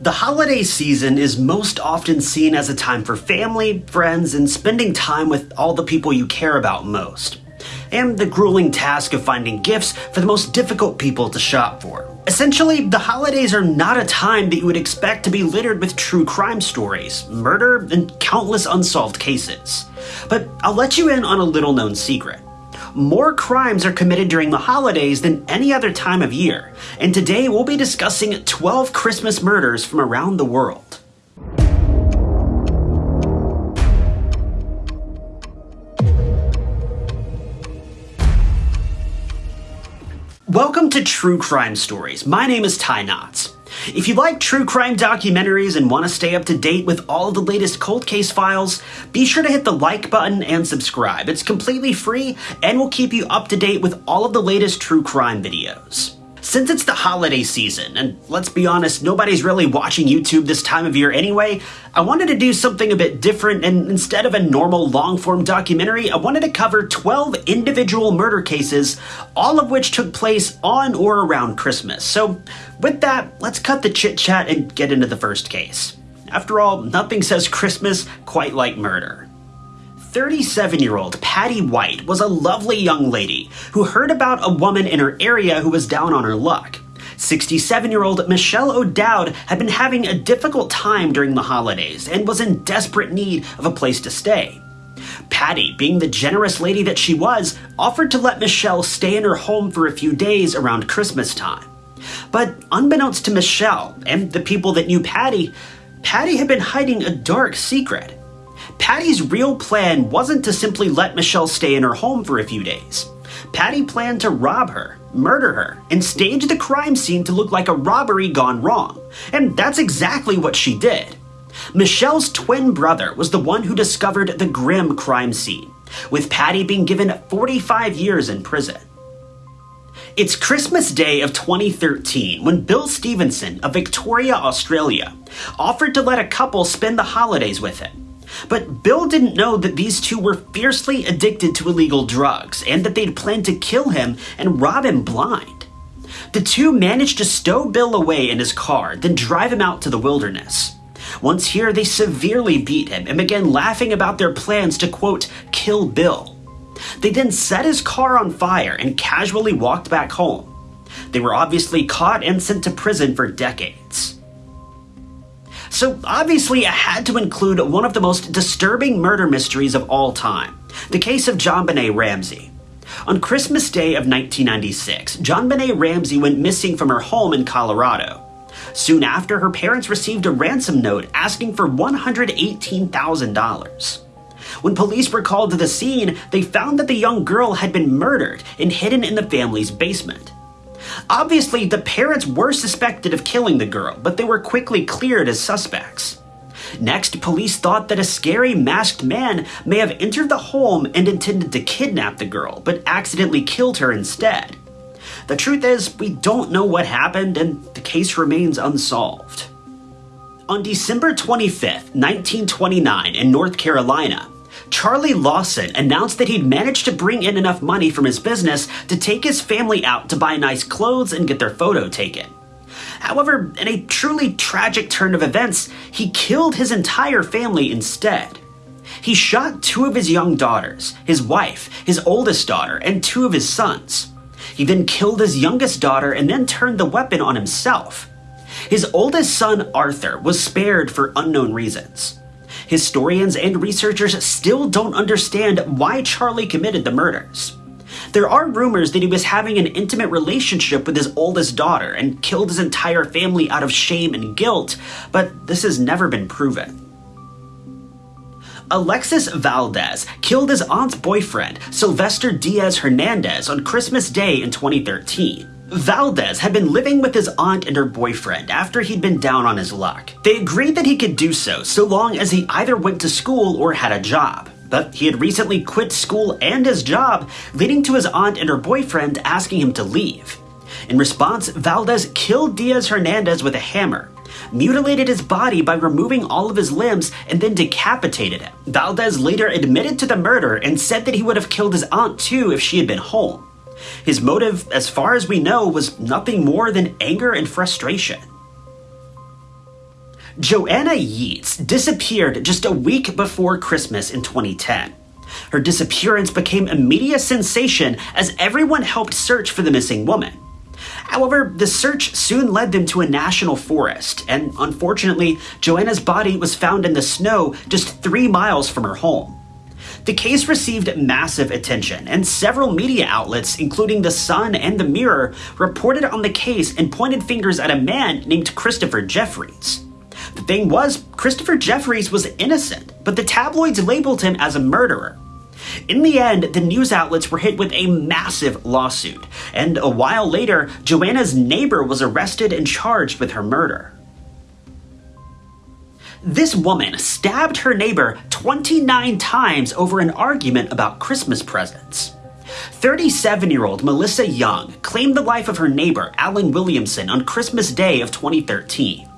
The holiday season is most often seen as a time for family, friends, and spending time with all the people you care about most. And the grueling task of finding gifts for the most difficult people to shop for. Essentially, the holidays are not a time that you would expect to be littered with true crime stories, murder, and countless unsolved cases. But I'll let you in on a little known secret more crimes are committed during the holidays than any other time of year, and today we'll be discussing 12 Christmas murders from around the world. Welcome to True Crime Stories. My name is Ty Knotts. If you like true crime documentaries and want to stay up to date with all the latest cold case files, be sure to hit the like button and subscribe. It's completely free and will keep you up to date with all of the latest true crime videos. Since it's the holiday season, and let's be honest, nobody's really watching YouTube this time of year anyway, I wanted to do something a bit different, and instead of a normal long form documentary, I wanted to cover 12 individual murder cases, all of which took place on or around Christmas. So, with that, let's cut the chit chat and get into the first case. After all, nothing says Christmas quite like murder. 37 year old Patty White was a lovely young lady who heard about a woman in her area who was down on her luck. 67 year old Michelle O'Dowd had been having a difficult time during the holidays and was in desperate need of a place to stay. Patty, being the generous lady that she was, offered to let Michelle stay in her home for a few days around Christmas time. But unbeknownst to Michelle and the people that knew Patty, Patty had been hiding a dark secret. Patty's real plan wasn't to simply let Michelle stay in her home for a few days. Patty planned to rob her, murder her, and stage the crime scene to look like a robbery gone wrong. And that's exactly what she did. Michelle's twin brother was the one who discovered the grim crime scene, with Patty being given 45 years in prison. It's Christmas Day of 2013 when Bill Stevenson of Victoria, Australia, offered to let a couple spend the holidays with him. But Bill didn't know that these two were fiercely addicted to illegal drugs and that they'd planned to kill him and rob him blind. The two managed to stow Bill away in his car, then drive him out to the wilderness. Once here, they severely beat him and began laughing about their plans to, quote, kill Bill. They then set his car on fire and casually walked back home. They were obviously caught and sent to prison for decades. So obviously I had to include one of the most disturbing murder mysteries of all time, the case of JonBenét Ramsey. On Christmas Day of 1996, JonBenét Ramsey went missing from her home in Colorado. Soon after, her parents received a ransom note asking for $118,000. When police were called to the scene, they found that the young girl had been murdered and hidden in the family's basement. Obviously, the parents were suspected of killing the girl, but they were quickly cleared as suspects. Next, police thought that a scary masked man may have entered the home and intended to kidnap the girl, but accidentally killed her instead. The truth is, we don't know what happened, and the case remains unsolved. On December 25, 1929, in North Carolina, Charlie Lawson announced that he'd managed to bring in enough money from his business to take his family out to buy nice clothes and get their photo taken. However, in a truly tragic turn of events, he killed his entire family instead. He shot two of his young daughters, his wife, his oldest daughter, and two of his sons. He then killed his youngest daughter and then turned the weapon on himself. His oldest son, Arthur, was spared for unknown reasons. Historians and researchers still don't understand why Charlie committed the murders. There are rumors that he was having an intimate relationship with his oldest daughter and killed his entire family out of shame and guilt, but this has never been proven. Alexis Valdez killed his aunt's boyfriend, Sylvester Diaz Hernandez, on Christmas Day in 2013. Valdez had been living with his aunt and her boyfriend after he'd been down on his luck. They agreed that he could do so so long as he either went to school or had a job. But he had recently quit school and his job, leading to his aunt and her boyfriend asking him to leave. In response, Valdez killed Diaz Hernandez with a hammer, mutilated his body by removing all of his limbs, and then decapitated him. Valdez later admitted to the murder and said that he would have killed his aunt too if she had been home. His motive, as far as we know, was nothing more than anger and frustration. Joanna Yeates disappeared just a week before Christmas in 2010. Her disappearance became a media sensation as everyone helped search for the missing woman. However, the search soon led them to a national forest, and unfortunately, Joanna's body was found in the snow just three miles from her home. The case received massive attention, and several media outlets, including The Sun and The Mirror, reported on the case and pointed fingers at a man named Christopher Jefferies. The thing was, Christopher Jefferies was innocent, but the tabloids labeled him as a murderer. In the end, the news outlets were hit with a massive lawsuit, and a while later, Joanna's neighbor was arrested and charged with her murder. This woman stabbed her neighbor 29 times over an argument about Christmas presents. 37 year old Melissa Young claimed the life of her neighbor, Alan Williamson, on Christmas Day of 2013.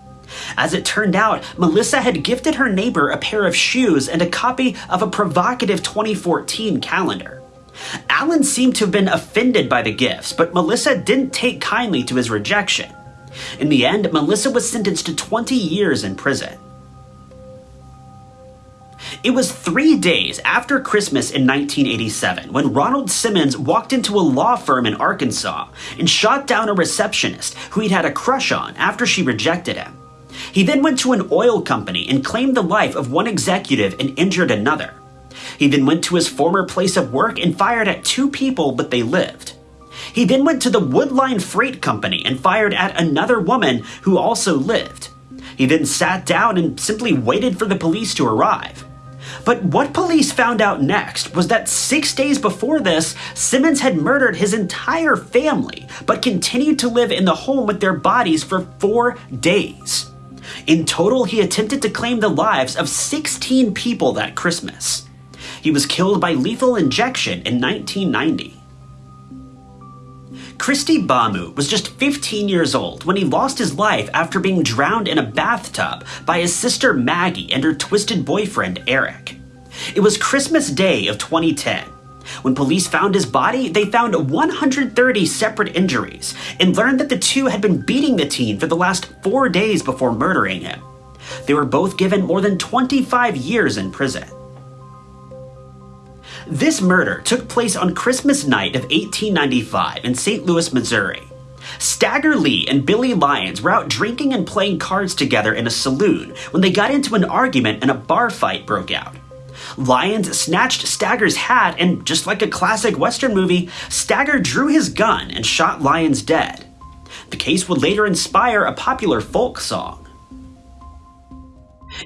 As it turned out, Melissa had gifted her neighbor a pair of shoes and a copy of a provocative 2014 calendar. Alan seemed to have been offended by the gifts, but Melissa didn't take kindly to his rejection. In the end, Melissa was sentenced to 20 years in prison. It was three days after Christmas in 1987 when Ronald Simmons walked into a law firm in Arkansas and shot down a receptionist who he'd had a crush on after she rejected him. He then went to an oil company and claimed the life of one executive and injured another. He then went to his former place of work and fired at two people, but they lived. He then went to the Woodline Freight Company and fired at another woman who also lived. He then sat down and simply waited for the police to arrive. But what police found out next was that six days before this, Simmons had murdered his entire family, but continued to live in the home with their bodies for four days. In total, he attempted to claim the lives of 16 people that Christmas. He was killed by lethal injection in 1990. Kristy Bamu was just 15 years old when he lost his life after being drowned in a bathtub by his sister Maggie and her twisted boyfriend Eric. It was Christmas Day of 2010. When police found his body, they found 130 separate injuries and learned that the two had been beating the teen for the last four days before murdering him. They were both given more than 25 years in prison. This murder took place on Christmas night of 1895 in St. Louis, Missouri. Stagger Lee and Billy Lyons were out drinking and playing cards together in a saloon when they got into an argument and a bar fight broke out. Lyons snatched Stagger's hat, and just like a classic Western movie, Stagger drew his gun and shot Lyons dead. The case would later inspire a popular folk song.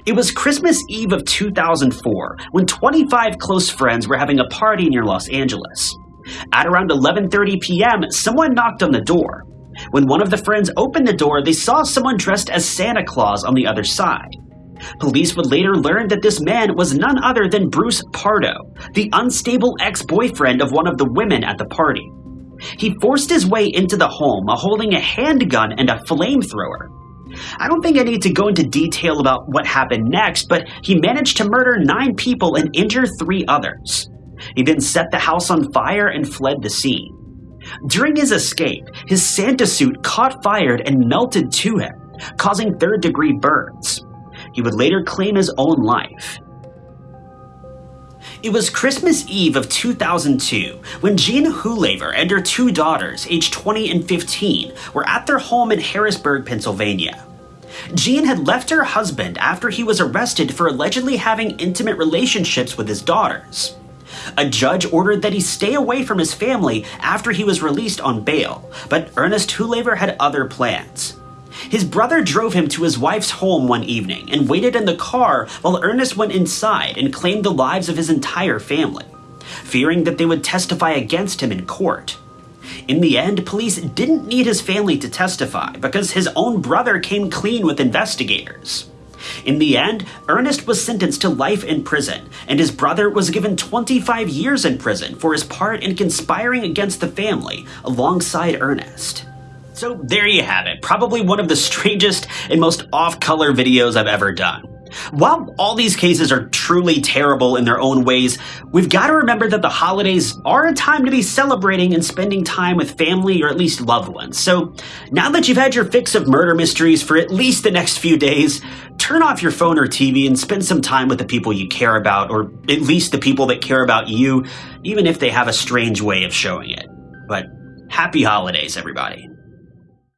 It was Christmas Eve of 2004 when 25 close friends were having a party near Los Angeles. At around 11:30 p.m., someone knocked on the door. When one of the friends opened the door, they saw someone dressed as Santa Claus on the other side. Police would later learn that this man was none other than Bruce Pardo, the unstable ex-boyfriend of one of the women at the party. He forced his way into the home holding a handgun and a flamethrower. I don't think I need to go into detail about what happened next, but he managed to murder nine people and injure three others. He then set the house on fire and fled the scene. During his escape, his Santa suit caught fire and melted to him, causing third degree burns. He would later claim his own life. It was Christmas Eve of 2002 when Jean Hoolaver and her two daughters, aged 20 and 15, were at their home in Harrisburg, Pennsylvania. Jean had left her husband after he was arrested for allegedly having intimate relationships with his daughters. A judge ordered that he stay away from his family after he was released on bail, but Ernest Hoolaver had other plans. His brother drove him to his wife's home one evening and waited in the car while Ernest went inside and claimed the lives of his entire family, fearing that they would testify against him in court. In the end, police didn't need his family to testify because his own brother came clean with investigators. In the end, Ernest was sentenced to life in prison, and his brother was given 25 years in prison for his part in conspiring against the family alongside Ernest. So there you have it, probably one of the strangest and most off-color videos I've ever done. While all these cases are truly terrible in their own ways, we've got to remember that the holidays are a time to be celebrating and spending time with family or at least loved ones. So now that you've had your fix of murder mysteries for at least the next few days, turn off your phone or TV and spend some time with the people you care about, or at least the people that care about you, even if they have a strange way of showing it. But happy holidays, everybody.